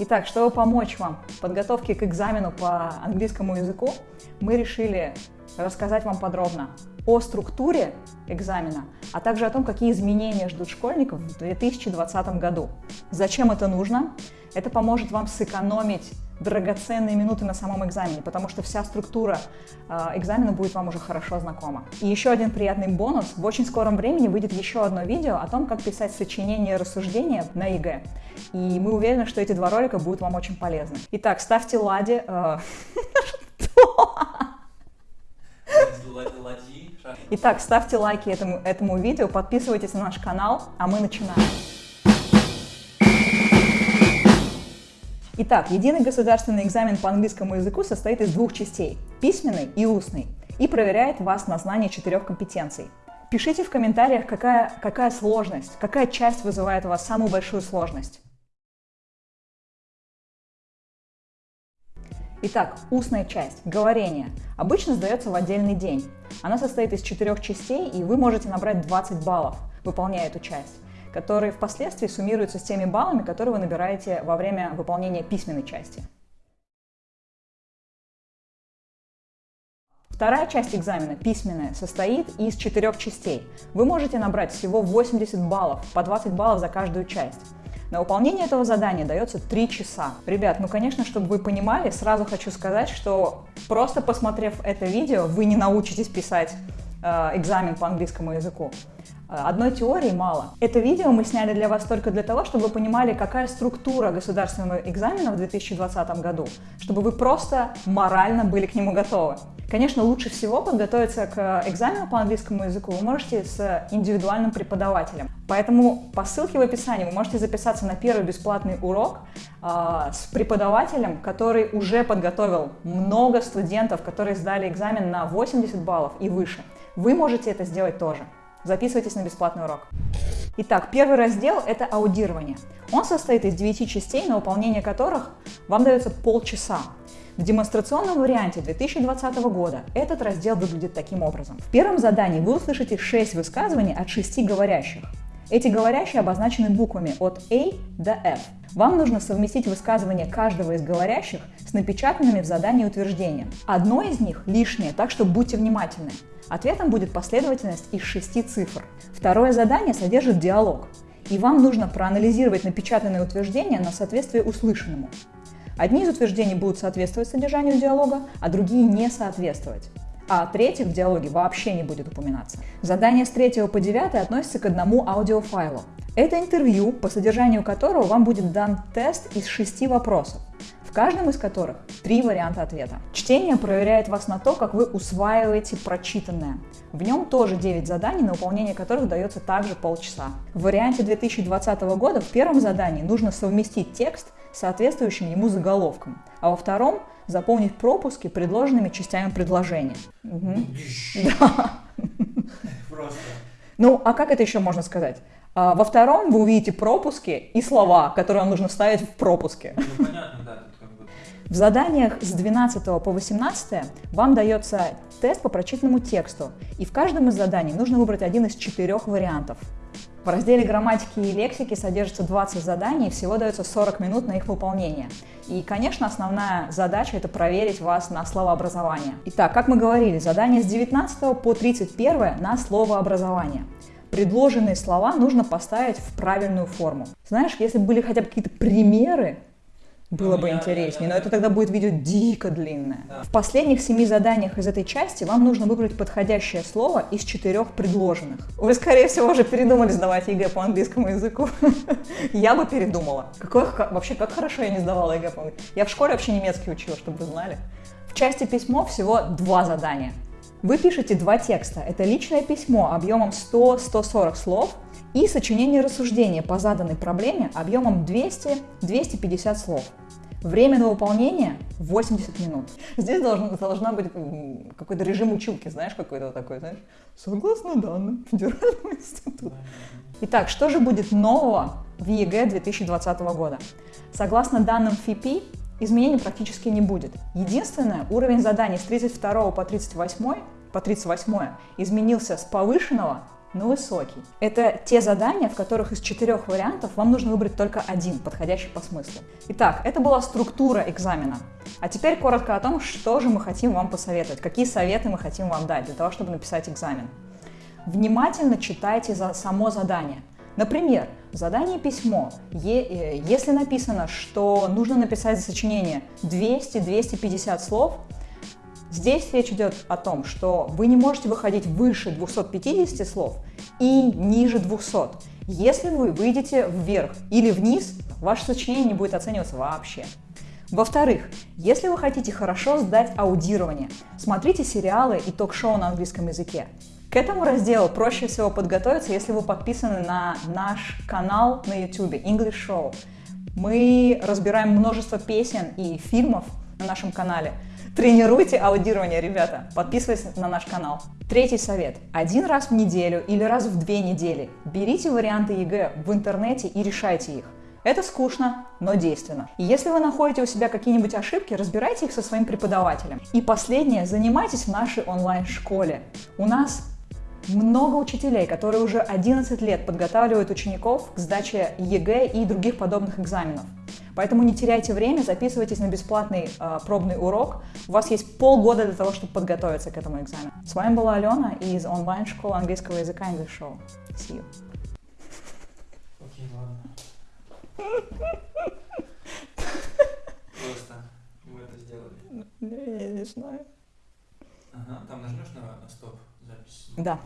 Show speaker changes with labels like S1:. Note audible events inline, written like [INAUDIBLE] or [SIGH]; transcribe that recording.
S1: Итак, чтобы помочь вам в подготовке к экзамену по английскому языку, мы решили рассказать вам подробно о структуре экзамена, а также о том, какие изменения ждут школьников в 2020 году. Зачем это нужно? Это поможет вам сэкономить драгоценные минуты на самом экзамене, потому что вся структура э, экзамена будет вам уже хорошо знакома. И еще один приятный бонус. В очень скором времени выйдет еще одно видео о том, как писать сочинение-рассуждение на ЕГЭ. И мы уверены, что эти два ролика будут вам очень полезны. Итак, ставьте лади... Э, Итак, ставьте лайки этому, этому видео, подписывайтесь на наш канал, а мы начинаем. Итак, единый государственный экзамен по английскому языку состоит из двух частей – письменный и устный, и проверяет вас на знание четырех компетенций. Пишите в комментариях, какая, какая сложность, какая часть вызывает у вас самую большую сложность. Итак, устная часть, говорение, обычно сдается в отдельный день. Она состоит из четырех частей, и вы можете набрать 20 баллов, выполняя эту часть которые впоследствии суммируются с теми баллами, которые вы набираете во время выполнения письменной части. Вторая часть экзамена, письменная, состоит из четырех частей. Вы можете набрать всего 80 баллов, по 20 баллов за каждую часть. На выполнение этого задания дается 3 часа. Ребят, ну конечно, чтобы вы понимали, сразу хочу сказать, что просто посмотрев это видео, вы не научитесь писать э, экзамен по английскому языку. Одной теории мало. Это видео мы сняли для вас только для того, чтобы вы понимали, какая структура государственного экзамена в 2020 году, чтобы вы просто морально были к нему готовы. Конечно, лучше всего подготовиться к экзамену по английскому языку вы можете с индивидуальным преподавателем. Поэтому по ссылке в описании вы можете записаться на первый бесплатный урок э, с преподавателем, который уже подготовил много студентов, которые сдали экзамен на 80 баллов и выше. Вы можете это сделать тоже. Записывайтесь на бесплатный урок. Итак, первый раздел – это аудирование. Он состоит из 9 частей, на выполнение которых вам дается полчаса. В демонстрационном варианте 2020 года этот раздел выглядит таким образом. В первом задании вы услышите 6 высказываний от 6 говорящих. Эти говорящие обозначены буквами от A до F. Вам нужно совместить высказывания каждого из говорящих с напечатанными в задании утверждения. Одно из них лишнее, так что будьте внимательны. Ответом будет последовательность из шести цифр. Второе задание содержит диалог, и вам нужно проанализировать напечатанное утверждение на соответствие услышанному. Одни из утверждений будут соответствовать содержанию диалога, а другие не соответствовать а третьих в диалоге вообще не будет упоминаться. Задание с 3 по 9 относится к одному аудиофайлу. Это интервью, по содержанию которого вам будет дан тест из шести вопросов, в каждом из которых три варианта ответа. Чтение проверяет вас на то, как вы усваиваете прочитанное. В нем тоже 9 заданий, на выполнение которых дается также полчаса. В варианте 2020 года в первом задании нужно совместить текст с соответствующим ему заголовком, а во втором заполнить пропуски предложенными частями предложения. Угу. Да. Просто. Ну, а как это еще можно сказать? А, во втором вы увидите пропуски и слова, которые вам нужно вставить в пропуски. Ну, понятно, да. В заданиях с 12 по 18 вам дается тест по прочитанному тексту, и в каждом из заданий нужно выбрать один из четырех вариантов. В разделе грамматики и лексики содержится 20 заданий, всего дается 40 минут на их выполнение. И, конечно, основная задача – это проверить вас на словообразование. Итак, как мы говорили, задание с 19 по 31 на словообразование. Предложенные слова нужно поставить в правильную форму. Знаешь, если бы были хотя бы какие-то примеры, было ну, бы интереснее, но это тогда будет видео дико длинное. В последних семи заданиях из этой части вам нужно выбрать подходящее слово из четырех предложенных. Вы, скорее всего, уже передумали сдавать ЕГЭ по английскому языку. [LAUGHS] Я бы передумала. Какое, вообще, как хорошо я не сдавала ЕГЭ по английскому Я в школе вообще немецкий учила, чтобы вы знали. В части письмо всего два задания. Вы пишете два текста. Это личное письмо объемом 100-140 слов – и сочинение рассуждения по заданной проблеме объемом 200-250 слов. Время на выполнение 80 минут. Здесь должна, должна быть какой-то режим училки, знаешь, какой-то такой, знаешь, согласно данным Федерального института. Итак, что же будет нового в ЕГЭ 2020 года? Согласно данным ФИПИ, изменений практически не будет. Единственное, уровень заданий с 32 по 38, по 38 изменился с повышенного на высокий. Это те задания, в которых из четырех вариантов вам нужно выбрать только один, подходящий по смыслу. Итак, это была структура экзамена. А теперь коротко о том, что же мы хотим вам посоветовать, какие советы мы хотим вам дать для того, чтобы написать экзамен. Внимательно читайте за само задание. Например, в задании письмо, е, если написано, что нужно написать сочинение 200-250 слов, здесь речь идет о том, что вы не можете выходить выше 250 слов и ниже 200. Если вы выйдете вверх или вниз, ваше сочинение не будет оцениваться вообще. Во-вторых, если вы хотите хорошо сдать аудирование, смотрите сериалы и ток-шоу на английском языке. К этому разделу проще всего подготовиться, если вы подписаны на наш канал на YouTube English Show. Мы разбираем множество песен и фильмов на нашем канале. Тренируйте аудирование, ребята. Подписывайтесь на наш канал. Третий совет. Один раз в неделю или раз в две недели берите варианты ЕГЭ в интернете и решайте их. Это скучно, но действенно. И если вы находите у себя какие-нибудь ошибки, разбирайте их со своим преподавателем. И последнее, занимайтесь в нашей онлайн-школе. У нас много учителей, которые уже 11 лет подготавливают учеников к сдаче ЕГЭ и других подобных экзаменов. Поэтому не теряйте время, записывайтесь на бесплатный э, пробный урок. У вас есть полгода для того, чтобы подготовиться к этому экзамену. С вами была Алена из онлайн-школы английского языка English Show. See you.
S2: Окей, ладно. Просто мы это сделали.
S1: Я не знаю.
S2: Ага, там нажмешь на, на стоп запись.
S1: Да.